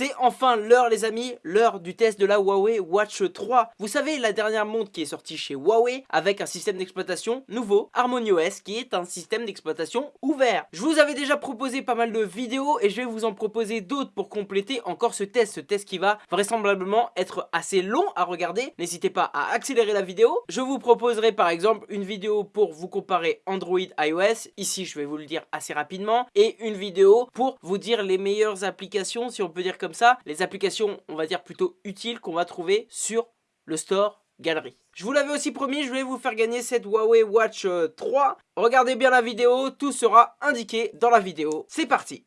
C'est enfin l'heure les amis, l'heure du test de la Huawei Watch 3. Vous savez la dernière montre qui est sortie chez Huawei avec un système d'exploitation nouveau, HarmonyOS, qui est un système d'exploitation ouvert. Je vous avais déjà proposé pas mal de vidéos et je vais vous en proposer d'autres pour compléter encore ce test. Ce test qui va vraisemblablement être assez long à regarder. N'hésitez pas à accélérer la vidéo. Je vous proposerai par exemple une vidéo pour vous comparer Android iOS. Ici je vais vous le dire assez rapidement. Et une vidéo pour vous dire les meilleures applications si on peut dire comme ça. Les applications on va dire plutôt utiles qu'on va trouver sur le store galerie. Je vous l'avais aussi promis, je voulais vous faire gagner cette Huawei Watch 3. Euh, Regardez bien la vidéo, tout sera indiqué dans la vidéo. C'est parti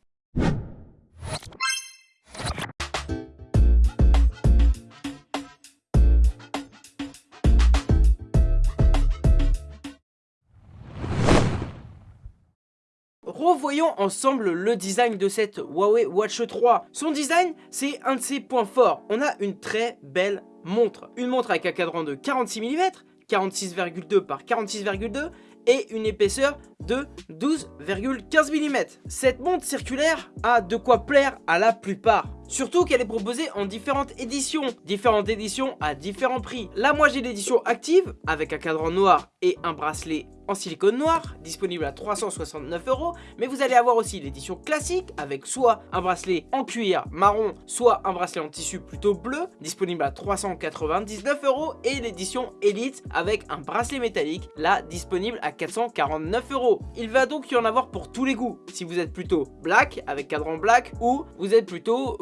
Revoyons ensemble le design de cette Huawei Watch 3. Son design, c'est un de ses points forts. On a une très belle montre. Une montre avec un cadran de 46 mm, 46,2 par 46,2 et une épaisseur de 12,15 mm. Cette montre circulaire a de quoi plaire à la plupart. Surtout qu'elle est proposée en différentes éditions, différentes éditions à différents prix. Là moi j'ai l'édition active avec un cadran noir et un bracelet en silicone noir, disponible à 369 euros, mais vous allez avoir aussi l'édition classique avec soit un bracelet en cuir marron, soit un bracelet en tissu plutôt bleu, disponible à 399 euros, et l'édition Elite avec un bracelet métallique, là disponible à 449 euros. Il va donc y en avoir pour tous les goûts, si vous êtes plutôt black avec cadran black, ou vous êtes plutôt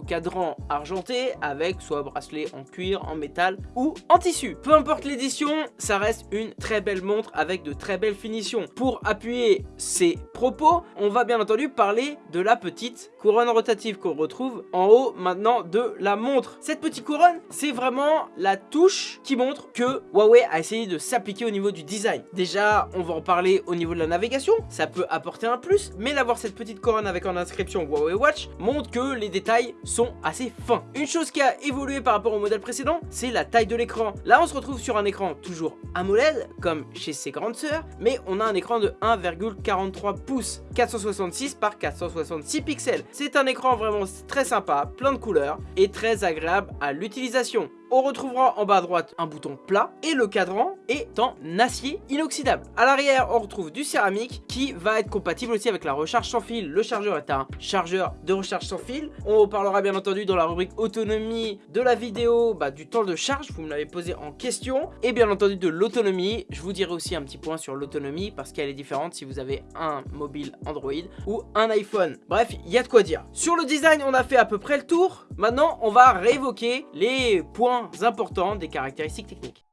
argenté avec soit bracelet en cuir, en métal ou en tissu. Peu importe l'édition, ça reste une très belle montre avec de très belles finitions. Pour appuyer ces propos, on va bien entendu parler de la petite couronne rotative qu'on retrouve en haut maintenant de la montre. Cette petite couronne, c'est vraiment la touche qui montre que Huawei a essayé de s'appliquer au niveau du design. Déjà, on va en parler au niveau de la navigation, ça peut apporter un plus, mais d'avoir cette petite couronne avec en inscription Huawei Watch montre que les détails sont assez fins. Une chose qui a évolué par rapport au modèle précédent, c'est la taille de l'écran. Là, on se retrouve sur un écran toujours AMOLED, comme chez ses grandes sœurs, mais on a un écran de 1,43 pouces, 466 par 466 pixels. C'est un écran vraiment très sympa, plein de couleurs et très agréable à l'utilisation. On retrouvera en bas à droite un bouton plat et le cadran est en acier inoxydable. À l'arrière, on retrouve du céramique qui va être compatible aussi avec la recharge sans fil. Le chargeur est un chargeur de recharge sans fil. On parlera bien entendu dans la rubrique autonomie de la vidéo bah, du temps de charge, vous me l'avez posé en question. Et bien entendu de l'autonomie. Je vous dirai aussi un petit point sur l'autonomie parce qu'elle est différente si vous avez un mobile Android ou un iPhone. Bref, il y a de quoi dire. Sur le design, on a fait à peu près le tour. Maintenant, on va réévoquer les points importants des caractéristiques techniques.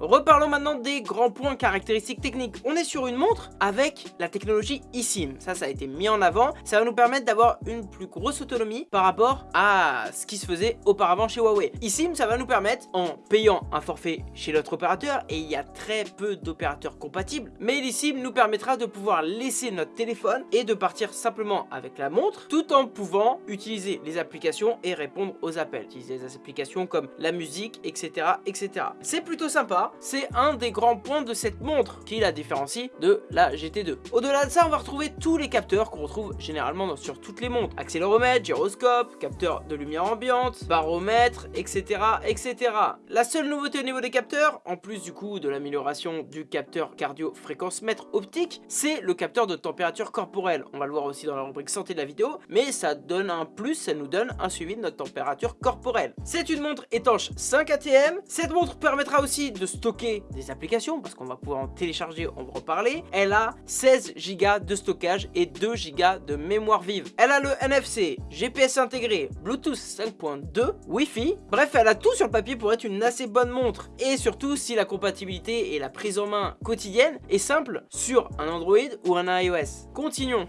Reparlons maintenant des grands points caractéristiques techniques. On est sur une montre avec la technologie eSIM. Ça, ça a été mis en avant. Ça va nous permettre d'avoir une plus grosse autonomie par rapport à ce qui se faisait auparavant chez Huawei. eSIM, ça va nous permettre, en payant un forfait chez notre opérateur, et il y a très peu d'opérateurs compatibles, mais l'eSIM nous permettra de pouvoir laisser notre téléphone et de partir simplement avec la montre, tout en pouvant utiliser les applications et répondre aux appels. Utiliser des applications comme la musique, etc. etc. C'est plutôt sympa c'est un des grands points de cette montre qui la différencie de la GT2. Au-delà de ça, on va retrouver tous les capteurs qu'on retrouve généralement sur toutes les montres. Accéléromètre, gyroscope, capteur de lumière ambiante, baromètre, etc. etc. La seule nouveauté au niveau des capteurs, en plus du coup de l'amélioration du capteur cardio-fréquence mètre optique, c'est le capteur de température corporelle. On va le voir aussi dans la rubrique santé de la vidéo, mais ça donne un plus, ça nous donne un suivi de notre température corporelle. C'est une montre étanche 5 ATM. Cette montre permettra aussi de stocker des applications parce qu'on va pouvoir en télécharger, on va reparler. Elle a 16 Go de stockage et 2 Go de mémoire vive. Elle a le NFC, GPS intégré, Bluetooth 5.2, Wi-Fi. Bref, elle a tout sur le papier pour être une assez bonne montre. Et surtout, si la compatibilité et la prise en main quotidienne est simple sur un Android ou un iOS. Continuons.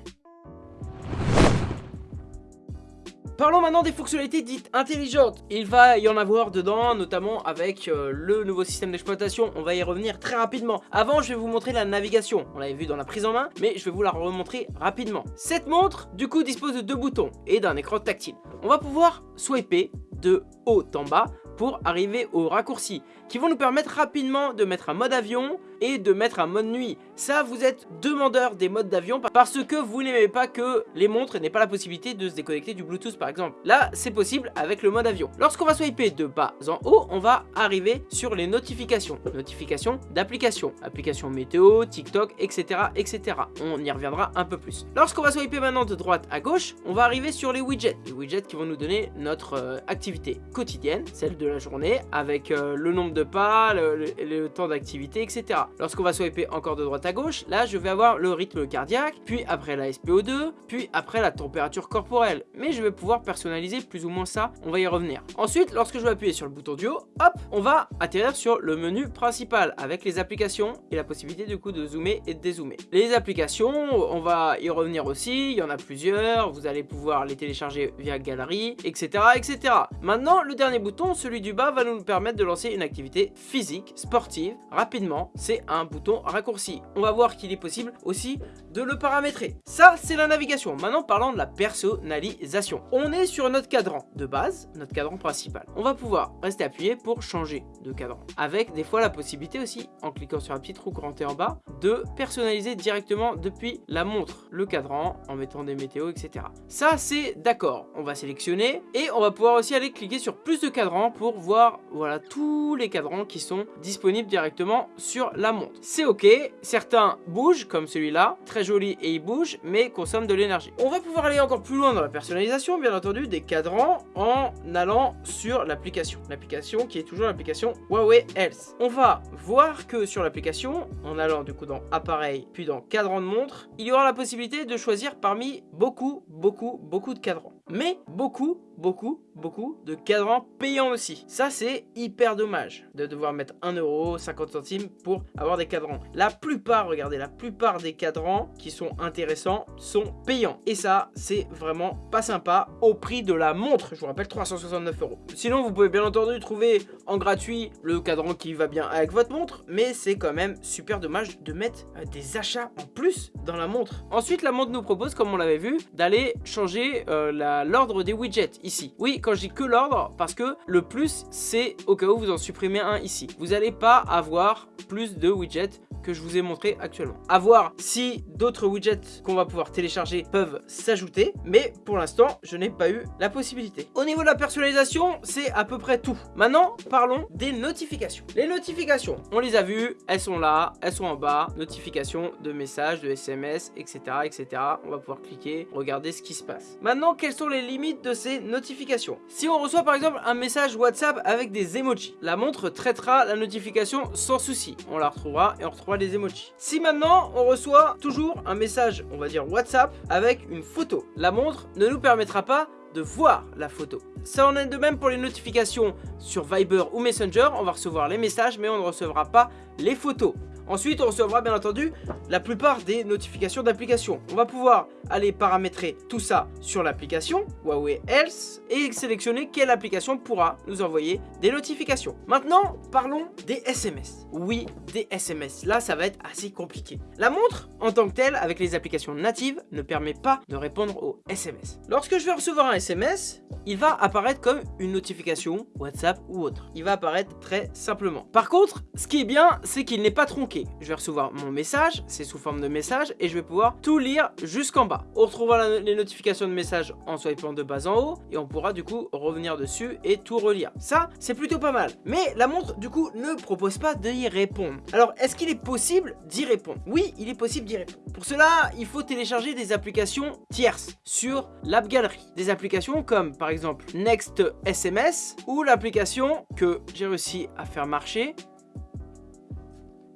Parlons maintenant des fonctionnalités dites intelligentes. Il va y en avoir dedans, notamment avec euh, le nouveau système d'exploitation. On va y revenir très rapidement. Avant, je vais vous montrer la navigation. On l'avait vu dans la prise en main, mais je vais vous la remontrer rapidement. Cette montre, du coup, dispose de deux boutons et d'un écran tactile. On va pouvoir swiper de haut en bas pour arriver aux raccourcis qui vont nous permettre rapidement de mettre un mode avion et de mettre un mode nuit. Ça, vous êtes demandeur des modes d'avion parce que vous n'aimez pas que les montres n'aient pas la possibilité de se déconnecter du Bluetooth par exemple. Là, c'est possible avec le mode avion. Lorsqu'on va swiper de bas en haut, on va arriver sur les notifications. Notifications d'applications. Applications météo, TikTok, etc. etc. On y reviendra un peu plus. Lorsqu'on va swiper maintenant de droite à gauche, on va arriver sur les widgets. Les widgets qui vont nous donner notre euh, activité quotidienne, celle de la journée, avec euh, le nombre de pas, le, temps d'activité, etc. Lorsqu'on va swiper encore de droite à gauche, là je vais avoir le rythme cardiaque, puis après la SPO2, puis après la température corporelle. Mais je vais pouvoir personnaliser plus ou moins ça, on va y revenir. Ensuite, lorsque je vais appuyer sur le bouton du haut, hop, on va atterrir sur le menu principal avec les applications et la possibilité du coup de zoomer et de dézoomer. Les applications, on va y revenir aussi, il y en a plusieurs, vous allez pouvoir les télécharger via galerie, etc. etc. Maintenant, le dernier bouton, celui du bas, va nous permettre de lancer une activité physique, sportive, rapidement. Un bouton raccourci. On va voir qu'il est possible aussi de le paramétrer. Ça, c'est la navigation. Maintenant, parlons de la personnalisation. On est sur notre cadran de base, notre cadran principal. On va pouvoir rester appuyé pour changer de cadran. Avec des fois la possibilité aussi, en cliquant sur la petite roue grandée en bas, de personnaliser directement depuis la montre le cadran en mettant des météos, etc. Ça, c'est d'accord. On va sélectionner et on va pouvoir aussi aller cliquer sur plus de cadrans pour voir voilà tous les cadrans qui sont disponibles directement sur la montre. C'est ok, certains bougent comme celui-là, très joli et il bouge mais consomme de l'énergie. On va pouvoir aller encore plus loin dans la personnalisation bien entendu des cadrans en allant sur l'application. L'application qui est toujours l'application Huawei Health. On va voir que sur l'application, en allant du coup dans appareil puis dans cadran de montre, il y aura la possibilité de choisir parmi beaucoup, beaucoup, beaucoup de cadrans. Mais beaucoup beaucoup, beaucoup de cadrans payants aussi. Ça, c'est hyper dommage de devoir mettre 1 euro, 50 centimes pour avoir des cadrans. La plupart, regardez, la plupart des cadrans qui sont intéressants sont payants. Et ça, c'est vraiment pas sympa au prix de la montre. Je vous rappelle, 369 euros. Sinon, vous pouvez bien entendu trouver en gratuit le cadran qui va bien avec votre montre, mais c'est quand même super dommage de mettre euh, des achats en plus dans la montre. Ensuite, la montre nous propose, comme on l'avait vu, d'aller changer euh, l'ordre des widgets ici. Oui, quand je dis que l'ordre, parce que le plus, c'est au cas où vous en supprimez un ici. Vous n'allez pas avoir plus de widgets que je vous ai montré actuellement. A voir si d'autres widgets qu'on va pouvoir télécharger peuvent s'ajouter, mais pour l'instant, je n'ai pas eu la possibilité. Au niveau de la personnalisation, c'est à peu près tout. Maintenant, parlons des notifications. Les notifications, on les a vues, elles sont là, elles sont en bas, notifications de messages, de SMS, etc., etc. On va pouvoir cliquer, regarder ce qui se passe. Maintenant, quelles sont les limites de ces notifications? Si on reçoit par exemple un message WhatsApp avec des emojis, la montre traitera la notification sans souci. On la retrouvera et on retrouvera les emojis. Si maintenant on reçoit toujours un message, on va dire WhatsApp, avec une photo, la montre ne nous permettra pas voir la photo. Ça en est de même pour les notifications sur Viber ou Messenger, on va recevoir les messages mais on ne recevra pas les photos. Ensuite, on recevra bien entendu la plupart des notifications d'applications. On va pouvoir aller paramétrer tout ça sur l'application Huawei Health et sélectionner quelle application pourra nous envoyer des notifications. Maintenant, parlons des SMS. Oui, des SMS. Là, ça va être assez compliqué. La montre, en tant que telle, avec les applications natives, ne permet pas de répondre aux SMS. Lorsque je vais recevoir un SMS, il va apparaître comme une notification WhatsApp ou autre. Il va apparaître très simplement. Par contre, ce qui est bien, c'est qu'il n'est pas tronqué. Je vais recevoir mon message, c'est sous forme de message, et je vais pouvoir tout lire jusqu'en bas. On retrouvera les notifications de messages en swipant de bas en haut et on pourra du coup revenir dessus et tout relire. Ça, c'est plutôt pas mal. Mais la montre du coup ne propose pas d'y répondre. Alors, est-ce qu'il est possible d'y répondre? Oui, il est possible d'y répondre. Pour cela, il faut télécharger des applications tierces sur l'app galerie. Des applications comme par exemple Next SMS ou l'application que j'ai réussi à faire marcher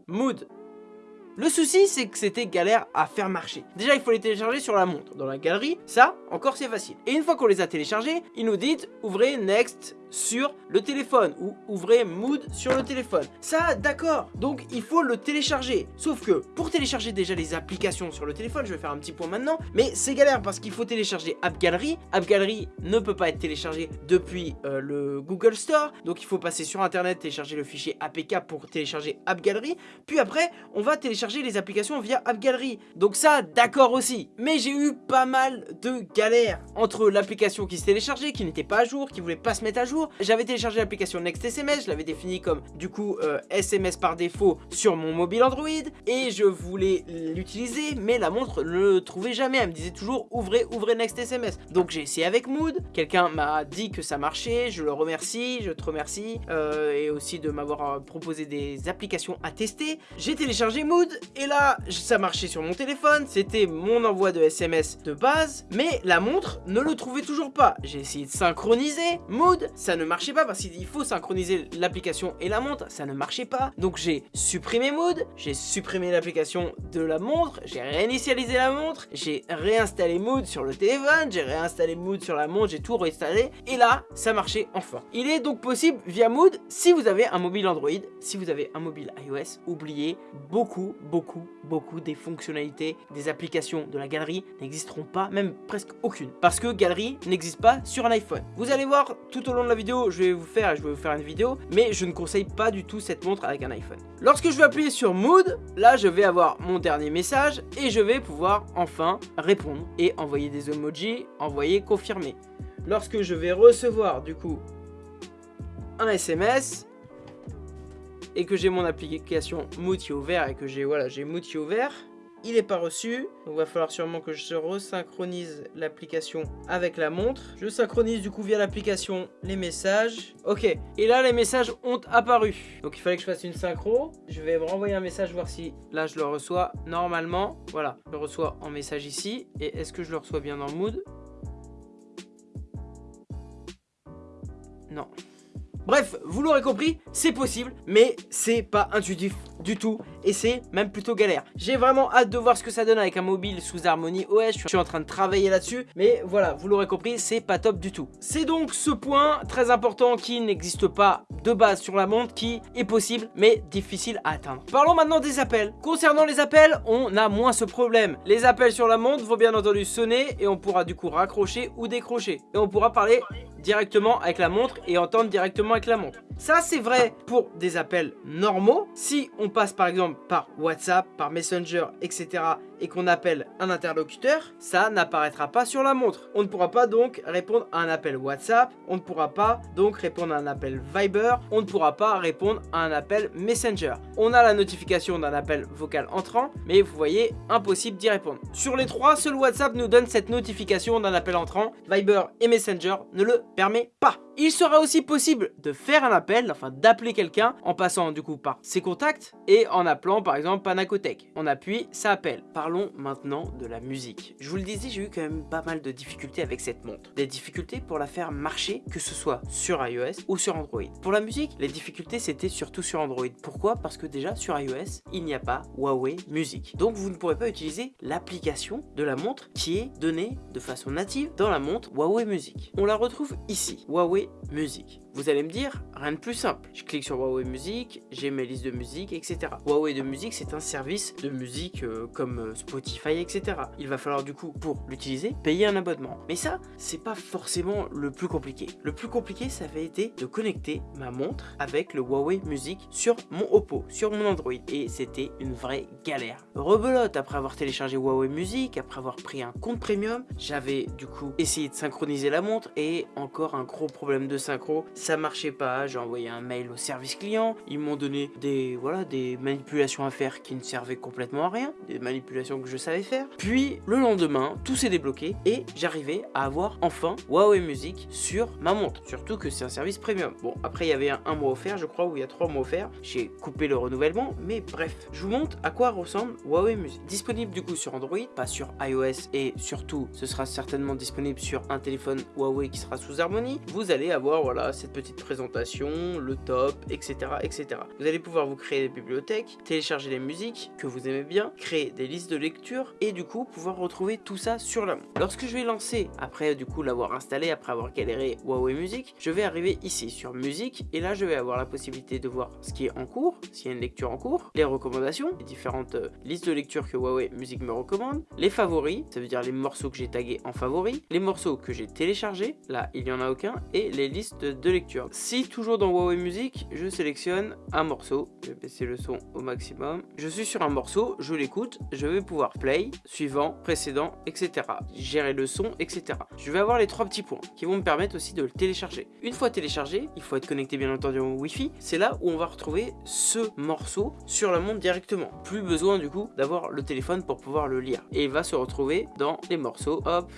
Mood le souci, c'est que c'était galère à faire marcher. Déjà, il faut les télécharger sur la montre. Dans la galerie, ça, encore c'est facile. Et une fois qu'on les a téléchargés, ils nous disent « Ouvrez Next sur le téléphone ou ouvrez Mood sur le téléphone. Ça, d'accord. Donc, il faut le télécharger. Sauf que pour télécharger déjà les applications sur le téléphone, je vais faire un petit point maintenant, mais c'est galère parce qu'il faut télécharger App Gallery. App Gallery ne peut pas être téléchargé depuis euh, le Google Store. Donc, il faut passer sur Internet, télécharger le fichier APK pour télécharger App Gallery. Puis après, on va télécharger les applications via App Gallery. Donc ça, d'accord aussi. Mais j'ai eu pas mal de galères entre l'application qui se téléchargeait, qui n'était pas à jour, qui voulait pas se mettre à jour, J'avais téléchargé l'application Next SMS, je l'avais défini comme du coup SMS par défaut sur mon mobile Android et je voulais l'utiliser mais la montre ne le trouvait jamais, elle me disait toujours ouvrez, ouvrez Next SMS. Donc j'ai essayé avec Mood, quelqu'un m'a dit que ça marchait, je le remercie, je te remercie et aussi de m'avoir proposé des applications à tester. J'ai téléchargé Mood et là ça marchait sur mon téléphone, c'était mon envoi de SMS de base, mais la montre ne le trouvait toujours pas. J'ai essayé de synchroniser Mood, ça ne marchait pas parce qu'il faut synchroniser l'application et la montre, ça ne marchait pas. Donc j'ai supprimé Mood, j'ai supprimé l'application de la montre, j'ai réinitialisé la montre, j'ai réinstallé Mood sur le téléphone, j'ai réinstallé Mood sur la montre, j'ai tout réinstallé et là ça marchait enfin. Il est donc possible via Mood si vous avez un mobile Android, si vous avez un mobile iOS, oubliez beaucoup, beaucoup, beaucoup des fonctionnalités, des applications de la galerie n'existeront pas, même presque aucune. Parce que galerie n'existe pas sur un iPhone. Vous allez voir tout au long de la je vais vous faire, je vais vous faire une vidéo, mais je ne conseille pas du tout cette montre avec un iPhone. Lorsque je vais appuyer sur Mood, là je vais avoir mon dernier message et je vais pouvoir enfin répondre et envoyer des emojis, envoyer confirmer. Lorsque je vais recevoir du coup un SMS, et que j'ai mon application Mood ouvert et que j'ai voilà, j'ai Mood ouvert, il n'est pas reçu. Donc il va falloir sûrement que je resynchronise l'application avec la montre. Je synchronise du coup via l'application les messages. Ok, et là les messages ont apparu. Donc il fallait que je fasse une synchro. Je vais renvoyer un message voir si là je le reçois normalement. Voilà, je le reçois en message ici. Et est-ce que je le reçois bien dans Mood? Non. Bref, vous l'aurez compris, c'est possible, mais c'est pas intuitif du tout et c'est même plutôt galère. J'ai vraiment hâte de voir ce que ça donne avec un mobile sous Harmony OS, je suis en train de travailler là-dessus, mais voilà, vous l'aurez compris, c'est pas top du tout. C'est donc ce point très important qui n'existe pas de base sur la montre, qui est possible, mais difficile à atteindre. Parlons maintenant des appels. Concernant les appels, on a moins ce problème. Les appels sur la montre vont bien entendu sonner et on pourra du coup raccrocher ou décrocher. Et on pourra parler directement avec la montre et entendre directement avec la montre. Ça, c'est vrai pour des appels normaux. Si on passe par exemple par WhatsApp, par Messenger, etc. et qu'on appelle un interlocuteur, ça n'apparaîtra pas sur la montre. On ne pourra pas donc répondre à un appel WhatsApp, on ne pourra pas donc répondre à un appel Viber, on ne pourra pas répondre à un appel Messenger. On a la notification d'un appel vocal entrant, mais vous voyez, impossible d'y répondre. Sur les trois, seul WhatsApp nous donne cette notification d'un appel entrant, Viber et Messenger ne le permet pas. Il sera aussi possible de faire un appel, enfin d'appeler quelqu'un en passant du coup par ses contacts et en appelant par exemple Panacotech. On appuie, ça appelle. Parlons maintenant de la musique. Je vous le disais, j'ai eu quand même pas mal de difficultés avec cette montre. Des difficultés pour la faire marcher, que ce soit sur iOS ou sur Android. Pour la musique, les difficultés c'était surtout sur Android. Pourquoi? Parce que déjà sur iOS, il n'y a pas Huawei Music. Donc vous ne pourrez pas utiliser l'application de la montre qui est donnée de façon native dans la montre Huawei Music. On la retrouve ici, Huawei Music. Vous allez me dire, rien de plus simple. Je clique sur Huawei Music, j'ai mes listes de musique, etc. Huawei de musique, c'est un service de musique euh, comme euh, Spotify, etc. Il va falloir du coup, pour l'utiliser, payer un abonnement. Mais ça, c'est pas forcément le plus compliqué. Le plus compliqué, ça avait été de connecter ma montre avec le Huawei Music sur mon Oppo, sur mon Android. Et c'était une vraie galère. Rebelote, après avoir téléchargé Huawei Music, après avoir pris un compte premium, j'avais du coup essayé de synchroniser la montre et encore un gros problème de synchro marchait pas, j'ai envoyé un mail au service client, ils m'ont donné des, voilà, des manipulations à faire qui ne servaient complètement à rien, des manipulations que je savais faire. Puis le lendemain, tout s'est débloqué et j'arrivais à avoir enfin Huawei Music sur ma montre, surtout que c'est un service premium. Bon, après il y avait un, mois offert, je crois, ou il y a trois mois offerts, j'ai coupé le renouvellement, mais bref, je vous montre à quoi ressemble Huawei Music. Disponible du coup sur Android, pas sur iOS et surtout ce sera certainement disponible sur un téléphone Huawei qui sera sous Harmony. Vous allez avoir voilà cette petite présentation, le top, etc., etc. Vous allez pouvoir vous créer des bibliothèques, télécharger les musiques que vous aimez bien, créer des listes de lecture et du coup pouvoir retrouver tout ça sur la montre. Lorsque je vais lancer, après du coup l'avoir installé, après avoir galéré Huawei Music, je vais arriver ici sur musique et là je vais avoir la possibilité de voir ce qui est en cours, s'il y a une lecture en cours, les recommandations, les différentes euh, listes de lecture que Huawei Music me recommande, les favoris, ça veut dire les morceaux que j'ai tagués en favoris, les morceaux que j'ai téléchargés, là il n'y en a aucun, et les listes de lecture Si toujours dans Huawei Music, je sélectionne un morceau, je vais baisser le son au maximum. Je suis sur un morceau, je l'écoute, je vais pouvoir play, suivant, précédent, etc. Gérer le son, etc. Je vais avoir les trois petits points qui vont me permettre aussi de le télécharger. Une fois téléchargé, il faut être connecté bien entendu au Wi-Fi. C'est là où on va retrouver ce morceau sur la montre directement. Plus besoin du coup d'avoir le téléphone pour pouvoir le lire. Et il va se retrouver dans les morceaux. Hop,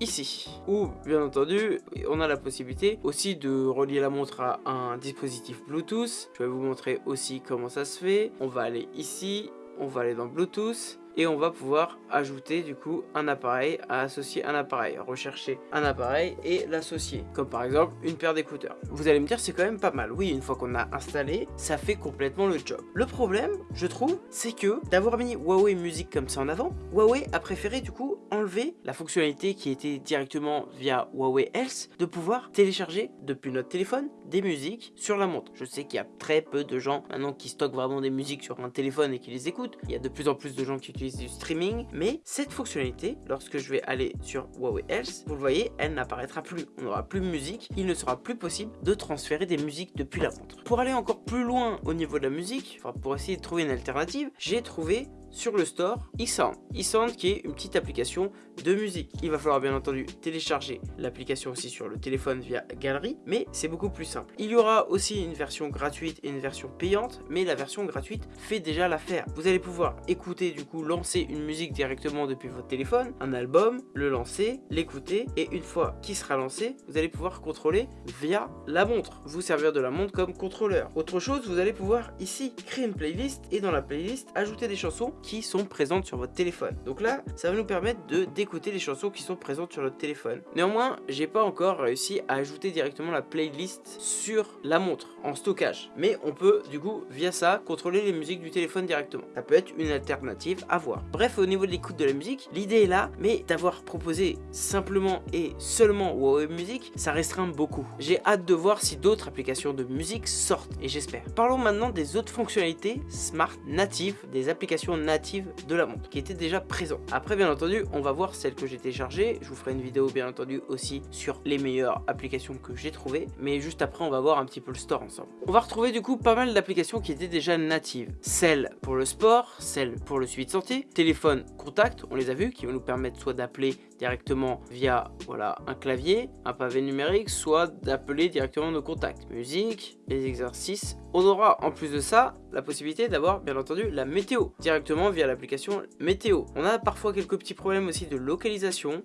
ici. Où bien entendu on a la possibilité aussi de relier la montre à un dispositif bluetooth. Je vais vous montrer aussi comment ça se fait. On va aller ici on va aller dans bluetooth et on va pouvoir ajouter du coup un appareil à associer un appareil, rechercher un appareil et l'associer, comme par exemple une paire d'écouteurs. Vous allez me dire c'est quand même pas mal, oui une fois qu'on a installé, ça fait complètement le job. Le problème, je trouve, c'est que d'avoir mis Huawei Music comme ça en avant, Huawei a préféré du coup enlever la fonctionnalité qui était directement via Huawei Health de pouvoir télécharger depuis notre téléphone des musiques sur la montre. Je sais qu'il y a très peu de gens maintenant qui stockent vraiment des musiques sur un téléphone et qui les écoutent. Il y a de plus en plus de gens qui utilisent du streaming, mais cette fonctionnalité, lorsque je vais aller sur Huawei Health, vous le voyez, elle n'apparaîtra plus. On n'aura plus de musique, il ne sera plus possible de transférer des musiques depuis la montre. Pour aller encore plus loin au niveau de la musique, pour essayer de trouver une alternative, j'ai trouvé sur le store eSound. eSound qui est une petite application de musique. Il va falloir bien entendu télécharger l'application aussi sur le téléphone via Galerie, mais c'est beaucoup plus simple. Il y aura aussi une version gratuite et une version payante, mais la version gratuite fait déjà l'affaire. Vous allez pouvoir écouter du coup, lancer une musique directement depuis votre téléphone, un album, le lancer, l'écouter, et une fois qu'il sera lancé, vous allez pouvoir contrôler via la montre, vous servir de la montre comme contrôleur. Autre chose, vous allez pouvoir ici créer une playlist et dans la playlist ajouter des chansons qui sont présentes sur votre téléphone. Donc là, ça va nous permettre de d'écouter les chansons qui sont présentes sur notre téléphone. Néanmoins, j'ai pas encore réussi à ajouter directement la playlist sur la montre en stockage. Mais on peut du coup via ça contrôler les musiques du téléphone directement. Ça peut être une alternative à voir. Bref, au niveau de l'écoute de la musique, l'idée est là, mais d'avoir proposé simplement et seulement Huawei Music, ça restreint beaucoup. J'ai hâte de voir si d'autres applications de musique sortent et j'espère. Parlons maintenant des autres fonctionnalités smart natives, des applications natives de la montre qui était déjà présent. Après bien entendu on va voir celle que j'ai téléchargée, je vous ferai une vidéo bien entendu aussi sur les meilleures applications que j'ai trouvées, mais juste après on va voir un petit peu le store ensemble. On va retrouver du coup pas mal d'applications qui étaient déjà natives, celle pour le sport, celle pour le suivi de santé, téléphone contact, on les a vus, qui vont nous permettre soit d'appeler directement via voilà un clavier, un pavé numérique, soit d'appeler directement nos contacts. Musique, les exercices. On aura en plus de ça la possibilité d'avoir bien entendu la météo directement via l'application météo. On a parfois quelques petits problèmes aussi de localisation,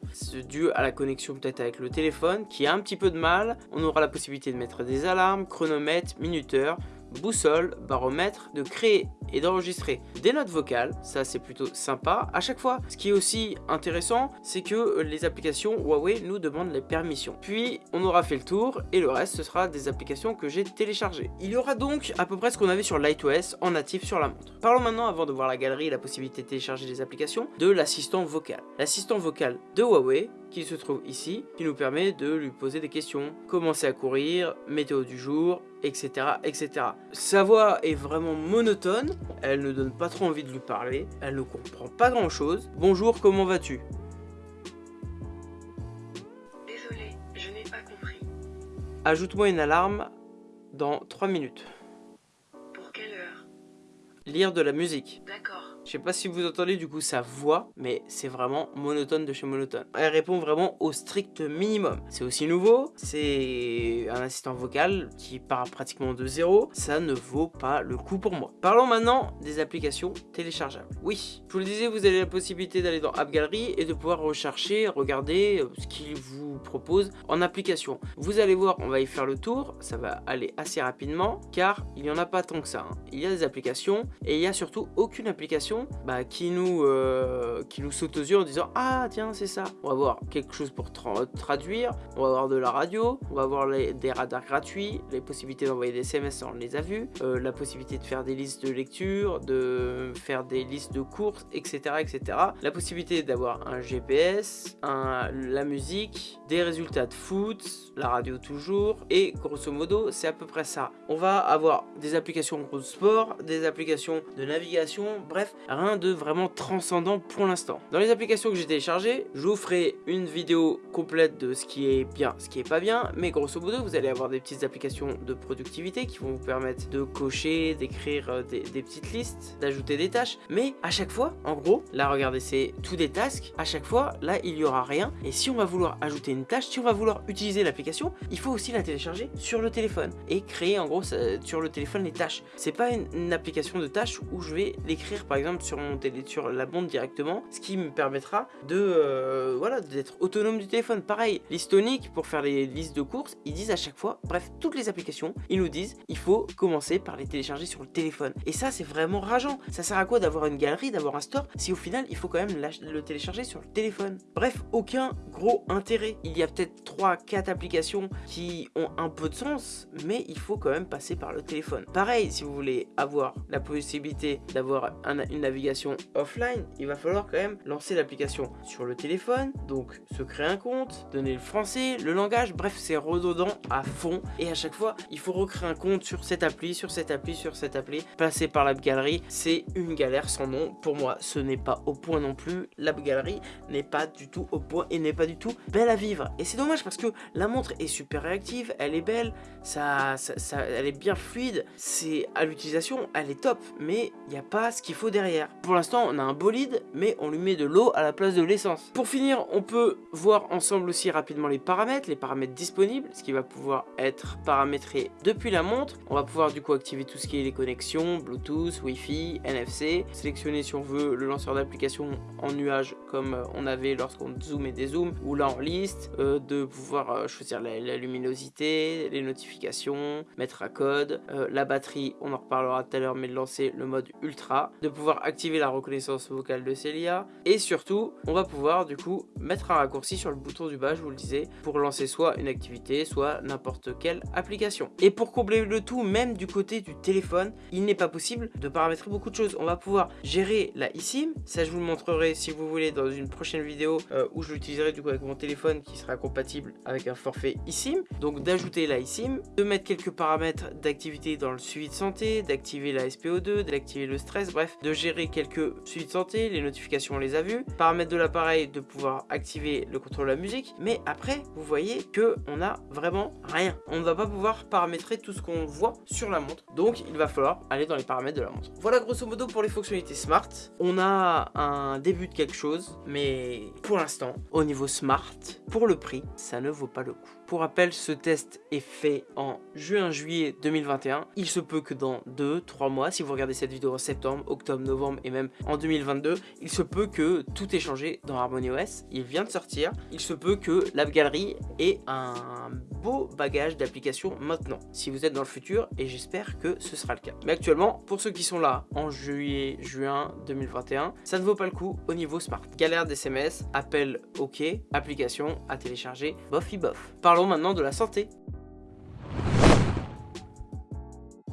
dû à la connexion peut-être avec le téléphone qui a un petit peu de mal. On aura la possibilité de mettre des alarmes, chronomètres, minuteurs, boussole, baromètre, de créer et d'enregistrer des notes vocales, ça c'est plutôt sympa. À chaque fois, ce qui est aussi intéressant, c'est que les applications Huawei nous demandent les permissions. Puis on aura fait le tour et le reste ce sera des applications que j'ai téléchargées. Il y aura donc à peu près ce qu'on avait sur LightOS en natif sur la montre. Parlons maintenant, avant de voir la galerie et la possibilité de télécharger des applications, de l'assistant vocal. L'assistant vocal de Huawei qui se trouve ici, qui nous permet de lui poser des questions, commencer à courir, météo du jour, etc. etc. Sa voix est vraiment monotone, elle ne donne pas trop envie de lui parler, elle ne comprend pas grand chose. Bonjour, comment vas-tu? Désolé, je n'ai pas compris. Ajoute-moi une alarme dans 3 minutes. Pour quelle heure? Lire de la musique. D'accord. Je sais pas si vous entendez du coup sa voix, mais c'est vraiment monotone de chez monotone. Elle répond vraiment au strict minimum. C'est aussi nouveau, c'est un assistant vocal qui part pratiquement de zéro. Ça ne vaut pas le coup pour moi. Parlons maintenant des applications téléchargeables. Oui, je vous le disais, vous avez la possibilité d'aller dans App Gallery et de pouvoir rechercher, regarder euh, ce qu'il vous propose en application. Vous allez voir, on va y faire le tour, ça va aller assez rapidement car il n'y en a pas tant que ça. Hein. Il y a des applications et il y a surtout aucune application bah, qui, nous, euh, qui nous saute aux yeux en disant Ah tiens c'est ça On va voir quelque chose pour traduire, on va avoir de la radio, on va avoir des radars gratuits, les possibilités d'envoyer des SMS on les a vus, euh, la possibilité de faire des listes de lecture, de faire des listes de courses, etc. etc. La possibilité d'avoir un GPS, la musique, des résultats de foot, la radio toujours, et grosso modo c'est à peu près ça. On va avoir des applications de sport, des applications de navigation, bref, rien de vraiment transcendant pour l'instant. Dans les applications que j'ai téléchargées, je vous ferai une vidéo complète de ce qui est bien, ce qui est pas bien, mais grosso modo, vous allez avoir des petites applications de productivité qui vont vous permettre de cocher, d'écrire euh, des, petites listes, d'ajouter des tâches, mais à chaque fois, en gros, là regardez, c'est tout des tasks, à chaque fois, là il y aura rien, et si on va vouloir ajouter une tâche, si on va vouloir utiliser l'application, il faut aussi la télécharger sur le téléphone et créer en gros sur le téléphone les tâches. C'est pas une application de tâches où je vais l'écrire par exemple sur mon télé, sur la montre directement, ce qui me permettra de euh, voilà d'être autonome du téléphone. Pareil, l'histonique pour faire les listes de courses, ils disent à chaque fois, bref, toutes les applications, ils nous disent il faut commencer par les télécharger sur le téléphone. Et ça, c'est vraiment rageant. Ça sert à quoi d'avoir une galerie, d'avoir un store, si au final, il faut quand même le télécharger sur le téléphone? Bref, aucun gros intérêt. Il y a peut-être 3-4 applications qui ont un peu de sens, mais il faut quand même passer par le téléphone. Pareil, si vous voulez avoir la possibilité d'avoir une navigation offline, il va falloir quand même lancer l'application sur le téléphone, donc se créer un compte, donner le français, le langage, bref, c'est redondant à fond. Et à chaque fois, il faut recréer un compte sur cette appli, sur cette appli, sur cette appli, passer par l'app galerie, c'est une galère sans nom. Pour moi, ce n'est pas au point non plus. L'app galerie n'est pas du tout au point et n'est pas du tout belle à vivre. Et c'est dommage parce que la montre est super réactive, elle est belle, ça, ça, elle est bien fluide, c'est à l'utilisation, elle est top, mais il n'y a pas ce qu'il faut derrière. Pour l'instant, on a un bolide, mais on lui met de l'eau à la place de l'essence. Pour finir, on peut voir ensemble aussi rapidement les paramètres, les paramètres disponibles, ce qui va pouvoir être paramétré depuis la montre. On va pouvoir du coup activer tout ce qui est les connexions, Bluetooth, Wi-Fi, NFC, sélectionner si on veut le lanceur d'application en nuage comme on avait lorsqu'on zoom et dézoom, ou là en liste, euh, de pouvoir euh, choisir la, luminosité, les notifications, mettre à code, euh, la batterie, on en reparlera tout à l'heure, mais de lancer le mode ultra, de pouvoir activer la reconnaissance vocale de Celia, et surtout, on va pouvoir du coup mettre un raccourci sur le bouton du bas, je vous le disais, pour lancer soit une activité, soit n'importe quelle application. Et pour combler le tout, même du côté du téléphone, il n'est pas possible de paramétrer beaucoup de choses. On va pouvoir gérer la eSIM, ça je vous le montrerai si vous voulez dans une prochaine vidéo où je l'utiliserai du coup avec mon téléphone qui sera compatible avec un forfait eSIM. Donc d'ajouter la eSIM, de mettre quelques paramètres d'activité dans le suivi de santé, d'activer la SPO2, d'activer le stress, bref, de gérer quelques suivis de santé, les notifications on les a vues, paramètres de l'appareil, de pouvoir activer le contrôle de la musique, mais après vous voyez que on a vraiment rien. On ne va pas pouvoir paramétrer tout ce qu'on voit sur la montre, donc il va falloir aller dans les paramètres de la montre. Voilà grosso modo pour les fonctionnalités smart. On a un début de quelque chose, mais pour l'instant, au niveau smart, pour le prix, ça ne vaut pas le coup. Pour rappel, ce test est fait en juin-juillet 2021. Il se peut que dans 2-3 mois, si vous regardez cette vidéo en septembre, octobre, novembre et même en 2022, il se peut que tout ait changé dans HarmonyOS. Il vient de sortir. Il se peut que l'App Gallery ait un beau bagage d'applications maintenant, si vous êtes dans le futur, et j'espère que ce sera le cas. Mais actuellement, pour ceux qui sont là en juillet, juin 2021, ça ne vaut pas le coup au niveau smart. Galère d'SMS, appel OK, application à télécharger, bof bof. Parlons maintenant de la santé.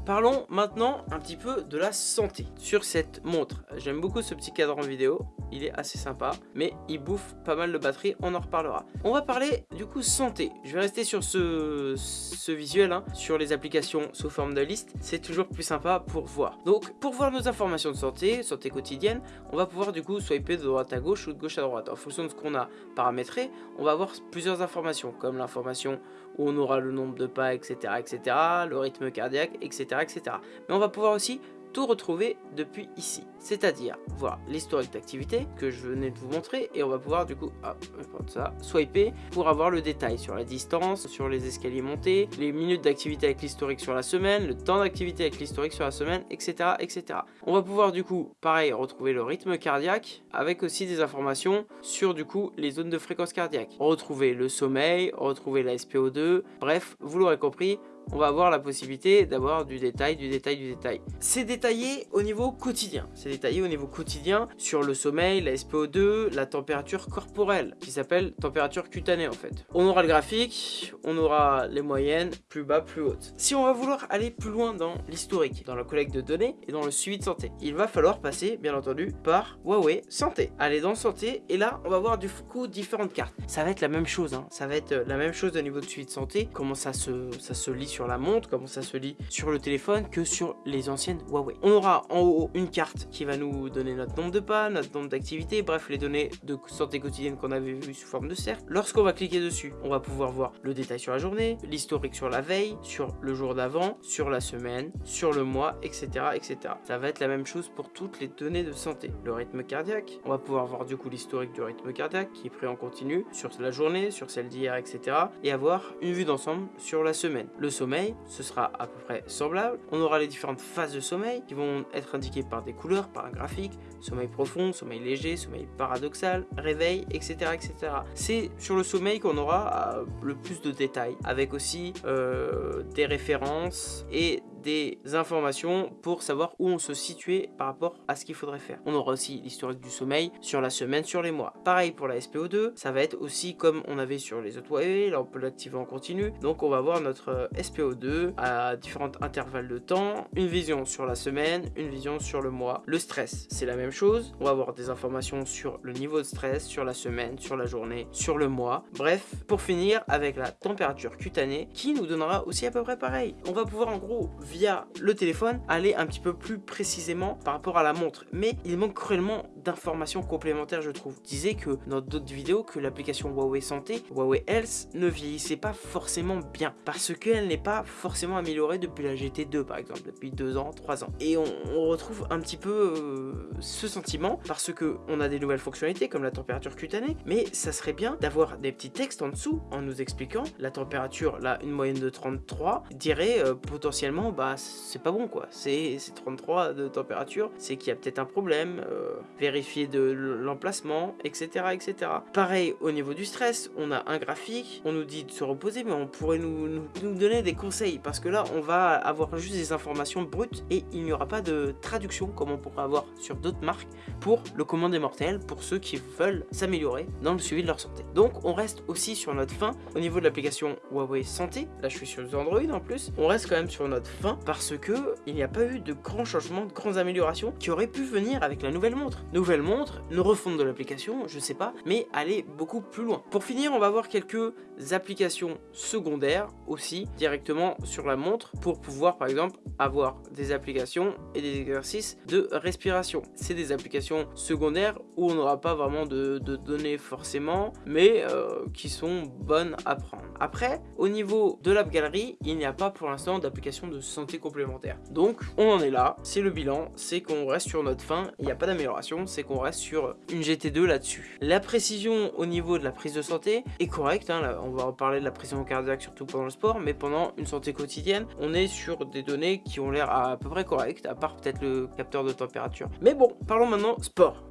Parlons maintenant un petit peu de la santé sur cette montre. J'aime beaucoup ce petit cadre en vidéo, il est assez sympa, mais il bouffe pas mal de batterie, on en reparlera. On va parler du coup santé. Je vais rester sur ce, ce visuel, hein, sur les applications sous forme de liste, c'est toujours plus sympa pour voir. Donc pour voir nos informations de santé, santé quotidienne, on va pouvoir du coup swiper de droite à gauche ou de gauche à droite. En fonction de ce qu'on a paramétré, on va avoir plusieurs informations, comme l'information on aura le nombre de pas, etc., etc., le rythme cardiaque, etc., etc. Mais on va pouvoir aussi tout retrouver depuis ici. C'est-à-dire voir l'historique d'activité que je venais de vous montrer et on va pouvoir du coup, hop, ça, swiper pour avoir le détail sur la distance, sur les escaliers montés, les minutes d'activité avec l'historique sur la semaine, le temps d'activité avec l'historique sur la semaine, etc., etc. On va pouvoir du coup, pareil, retrouver le rythme cardiaque avec aussi des informations sur du coup les zones de fréquence cardiaque. Retrouver le sommeil, retrouver la SPO2, bref, vous l'aurez compris, on va avoir la possibilité d'avoir du détail, du détail, du détail. C'est détaillé au niveau quotidien. C'est détaillé au niveau quotidien sur le sommeil, la SPO2, la température corporelle, qui s'appelle température cutanée en fait. On aura le graphique, on aura les moyennes, plus bas, plus hautes. Si on va vouloir aller plus loin dans l'historique, dans la collecte de données et dans le suivi de santé, il va falloir passer, bien entendu, par Huawei Santé. Aller dans Santé, et là, on va voir du coup différentes cartes. Ça va être la même chose, hein. ça va être la même chose au niveau de suivi de santé, comment ça se, ça se lit la montre, comment ça se lit sur le téléphone que sur les anciennes Huawei. On aura en haut une carte qui va nous donner notre nombre de pas, notre nombre d'activités, bref les données de santé quotidienne qu'on avait vu sous forme de cercle. Lorsqu'on va cliquer dessus, on va pouvoir voir le détail sur la journée, l'historique sur la veille, sur le jour d'avant, sur la semaine, sur le mois, etc., etc. Ça va être la même chose pour toutes les données de santé. Le rythme cardiaque, on va pouvoir voir du coup l'historique du rythme cardiaque qui est pris en continu sur la journée, sur celle d'hier, etc. Et avoir une vue d'ensemble sur la semaine. Le sommeil, ce sera à peu près semblable. On aura les différentes phases de sommeil qui vont être indiquées par des couleurs, par un graphique, sommeil profond, sommeil léger, sommeil paradoxal, réveil, etc. etc. C'est sur le sommeil qu'on aura euh, le plus de détails, avec aussi euh, des références et des informations pour savoir où on se situait par rapport à ce qu'il faudrait faire. On aura aussi l'historique du sommeil sur la semaine, sur les mois. Pareil pour la SPO2, ça va être aussi comme on avait sur les autres Huawei, là on peut l'activer en continu. Donc on va voir notre euh, SPO2 à différents intervalles de temps, une vision sur la semaine, une vision sur le mois. Le stress, c'est la même chose. On va avoir des informations sur le niveau de stress, sur la semaine, sur la journée, sur le mois. Bref, pour finir avec la température cutanée qui nous donnera aussi à peu près pareil. On va pouvoir en gros via le téléphone aller un petit peu plus précisément par rapport à la montre. Mais il manque cruellement d'informations complémentaires, je trouve. Disais que dans d'autres vidéos que l'application Huawei Santé, Huawei Health, ne vieillissait pas forcément bien parce qu'elle n'est pas forcément améliorée depuis la GT2 par exemple, depuis 2 ans, 3 ans. Et on, retrouve un petit peu euh, ce sentiment parce que on a des nouvelles fonctionnalités comme la température cutanée, mais ça serait bien d'avoir des petits textes en dessous en nous expliquant la température, là une moyenne de 33, dirait euh, potentiellement bah c'est pas bon quoi, c'est 33 de température, c'est qu'il y a peut-être un problème, euh, vérifier de l'emplacement, etc., etc. Pareil au niveau du stress, on a un graphique, on nous dit de se reposer, mais on pourrait nous, nous, donner des conseils, parce que là on va avoir juste des informations brutes et il n'y aura pas de traduction comme on pourrait avoir sur d'autres marques pour le commun des mortels, pour ceux qui veulent s'améliorer dans le suivi de leur santé. Donc on reste aussi sur notre fin au niveau de l'application Huawei Santé, là je suis sur Android en plus, on reste quand même sur notre fin parce que il n'y a pas eu de grands changements, de grandes améliorations qui auraient pu venir avec la nouvelle montre. Nouvelle montre, une refonte de l'application, je sais pas, mais aller beaucoup plus loin. Pour finir, on va voir quelques applications secondaires aussi directement sur la montre pour pouvoir par exemple avoir des applications et des exercices de respiration. C'est des applications secondaires où on n'aura pas vraiment de, données forcément, mais euh, qui sont bonnes à prendre. Après, au niveau de l'app galerie, il n'y a pas pour l'instant d'application de santé complémentaire. Donc, on en est là, c'est le bilan, c'est qu'on reste sur notre fin, il n'y a pas d'amélioration, c'est qu'on reste sur une GT2 là-dessus. La précision au niveau de la prise de santé est correcte, hein, on va reparler de la pression cardiaque surtout pendant le sport, mais pendant une santé quotidienne, on est sur des données qui ont l'air à peu près correctes, à part peut-être le capteur de température. Mais bon, parlons maintenant sport.